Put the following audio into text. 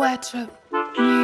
Wardrobe.